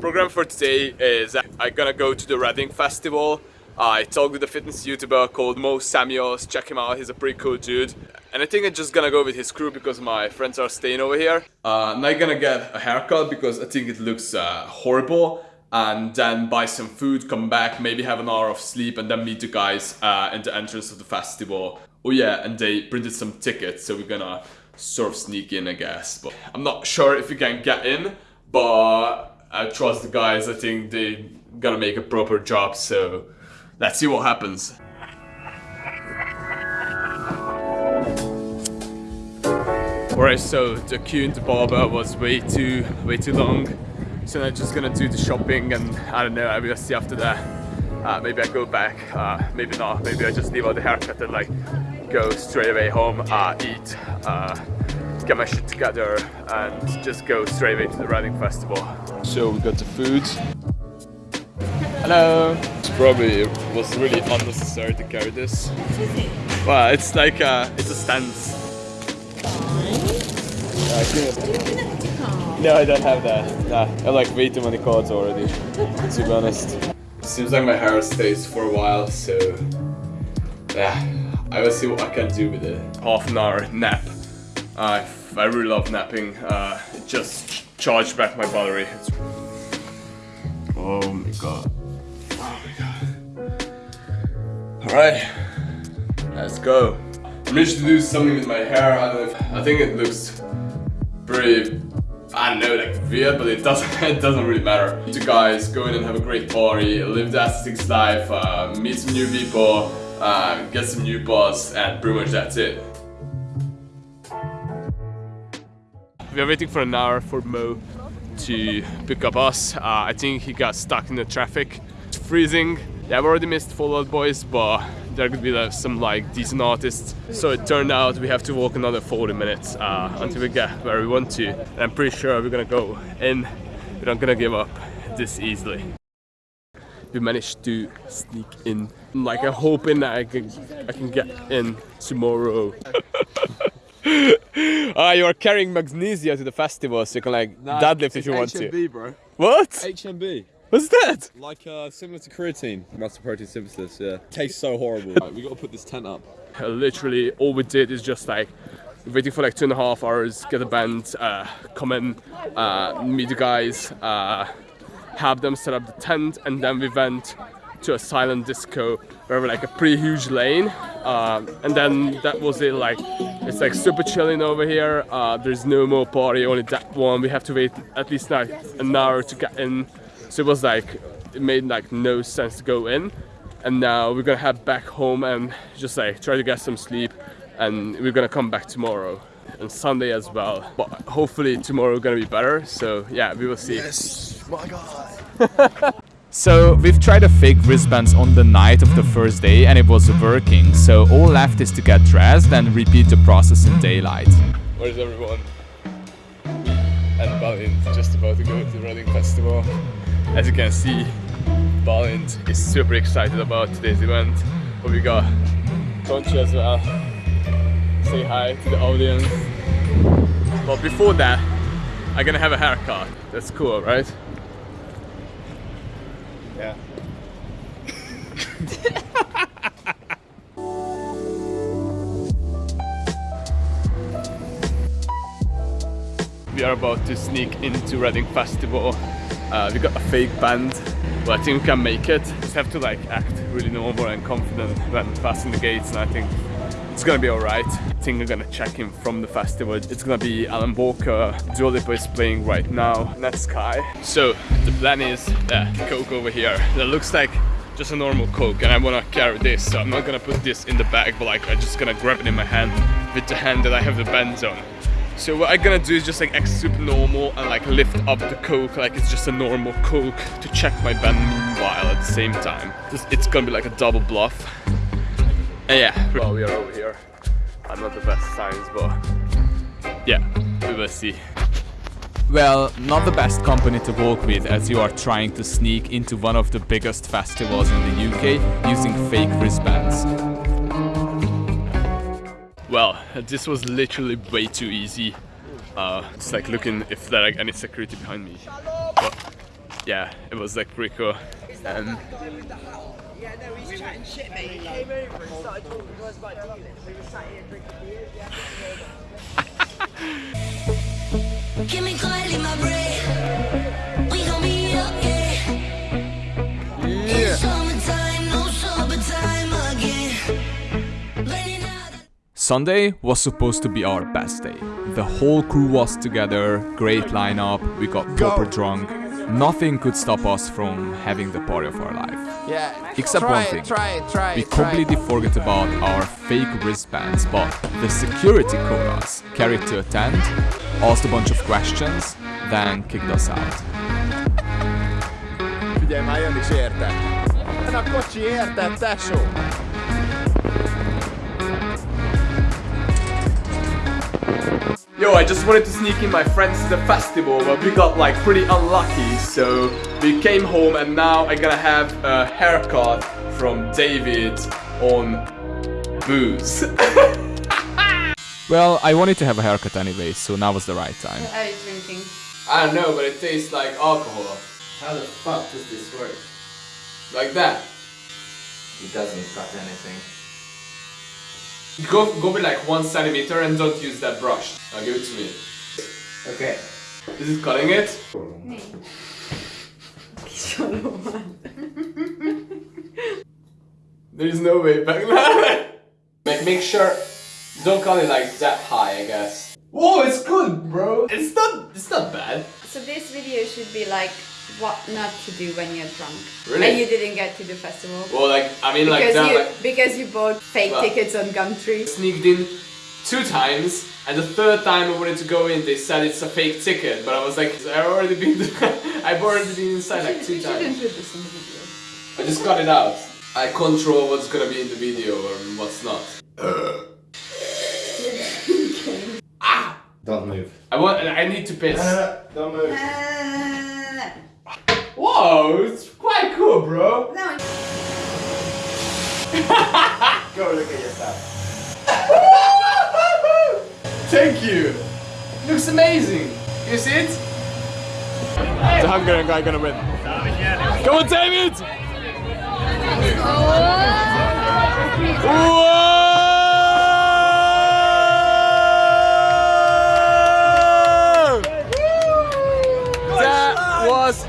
program for today is I'm gonna go to the Reading Festival. I talked with a fitness YouTuber called Mo Samuels, check him out, he's a pretty cool dude. And I think I'm just gonna go with his crew because my friends are staying over here. Uh, I'm not gonna get a haircut because I think it looks uh, horrible. And then buy some food, come back, maybe have an hour of sleep and then meet the guys uh, in the entrance of the festival. Oh yeah, and they printed some tickets, so we're gonna sort of sneak in, I guess. But I'm not sure if we can get in, but I trust the guys. I think they gonna make a proper job, so let's see what happens. Alright, so the queue in the barber was way too, way too long. So I'm just gonna do the shopping and I don't know, I will see after that. Uh, maybe I go back, uh, maybe not, maybe I just leave out the haircut and like go straight away home, uh, eat, uh, get my shit together and just go straight away to the Reading Festival. So we got the food. Hello! It's probably it was really unnecessary to carry this. Well, it's like uh, it's a stance. No, I don't have that. Nah, I have like way too many cards already, to be honest. Seems like my hair stays for a while, so yeah. I will see what I can do with it. Half an hour nap. Uh, I really love napping. Uh, it just charged back my battery. It's... Oh my god. Oh my god. Alright, let's go. I managed to do something with my hair. I don't know if, I think it looks pretty I don't know, like weird, but it doesn't it doesn't really matter. You guys go in and have a great party, live the aesthetics life, uh, meet some new people, uh, get some new boss, and pretty much that's it. We are waiting for an hour for Mo to pick up us. Uh, I think he got stuck in the traffic. It's freezing. Yeah, I've already missed Fall Out Boys, but there could be like, some like decent artists. So it turned out we have to walk another 40 minutes uh, until we get where we want to. And I'm pretty sure we're gonna go in. We're not gonna give up this easily we managed to sneak in. Like I'm hoping that I can I can get in tomorrow. Ah, you are carrying magnesia to the festival, so you can like nah, deadlift if you want HMB, to. bro. What? HMB. What's that? Like uh, similar to creatine, muscle protein synthesis. Yeah. Tastes so horrible. right, we got to put this tent up. Uh, literally, all we did is just like waiting for like two and a half hours, get a band, uh, come in, uh, meet the guys, uh, have them set up the tent and then we went to a silent disco where we like a pretty huge lane uh, and then that was it like it's like super chilling over here. Uh, there's no more party only that one. We have to wait at least like an hour to get in. So it was like it made like no sense to go in. And now we're gonna head back home and just like try to get some sleep. And we're gonna come back tomorrow and Sunday as well. But hopefully tomorrow gonna be better. So yeah we will see. Yes. My god so we've tried a fake wristbands on the night of the first day and it was working. So all left is to get dressed and repeat the process in daylight. Where's everyone? And Balint just about to go to the Reading Festival. As you can see, Balint is super excited about today's event. But we got Conchi as well. Say hi to the audience. But before that, I'm gonna have a haircut. That's cool, right? Yeah. we are about to sneak into Reading Festival. Uh, we got a fake band, but I think we can make it. Just have to like act really normal and confident when passing the gates and I think it's gonna be alright. I think we're gonna check in from the festival. It's gonna be Alan Walker, Dua Lipa is playing right now, Netsky. So the plan is uh, Coke over here. That looks like just a normal Coke and I wanna carry this. So I'm not gonna put this in the bag, but like I'm just gonna grab it in my hand with the hand that I have the bands on. So what I'm gonna do is just like act super normal and like lift up the coke like it's just a normal coke to check my band meanwhile at the same time. It's gonna be like a double bluff. And yeah, well, we are over here. I'm not the best science, but yeah, we will see. Well, not the best company to walk with as you are trying to sneak into one of the biggest festivals in the UK using fake wristbands. Well, this was literally way too easy. Uh, it's like looking if there are like any security behind me. But yeah, it was like pretty cool. And Yeah, no, he's chatting shit, mate. He came over and started talking to us about dealings. We were sat here drinking beers. Yeah, Give me coil in my brain. We gon' be okay. It's summertime, no summertime again. Sunday was supposed to be our best day. The whole crew was together, great lineup, we got proper drunk. Nothing could stop us from having the party of our life. Yeah. Except try one thing. Try it, try We it, try it. completely forgot about our fake wristbands, but the security called us, carried to a tent, asked a bunch of questions, then kicked us out. Figyelj már, jön is érte. Jön a kocsi érted, tesó. Yo, I just wanted to sneak in my friends to the festival, but we got like pretty unlucky, so we came home and now I'm gonna have a haircut from David on booze. Well, I wanted to have a haircut anyway, so now was the right time. Are you drinking? I don't know, but it tastes like alcohol. How the fuck does this work? Like that. It doesn't cut anything. Go, go with like one centimeter and don't use that brush. Now give it to me. Okay. Is it cutting it? There's no way back there. make, make sure, don't cut it like that high, I guess. Whoa, it's good, bro. It's not, it's not bad. So this video should be like what not to do when you're drunk. Really? And you didn't get to the festival. Well, like, I mean, like because that, you like, because you bought fake Well. tickets on Gumtree. sneaked in two times, and the third time I wanted to go in, they said it's a fake ticket, but I was like, I've already been, I've already been inside like two times. you didn't put this in the video. I just cut it out. I control what's gonna be in the video and what's not. Ah! Don't move. I want, I need to piss. Don't move. Uh, Oh, it's quite cool, bro. No. Go look at yourself. Thank you. Looks amazing. You see it? The Hungarian guy gonna win. Come on, David! Whoa! was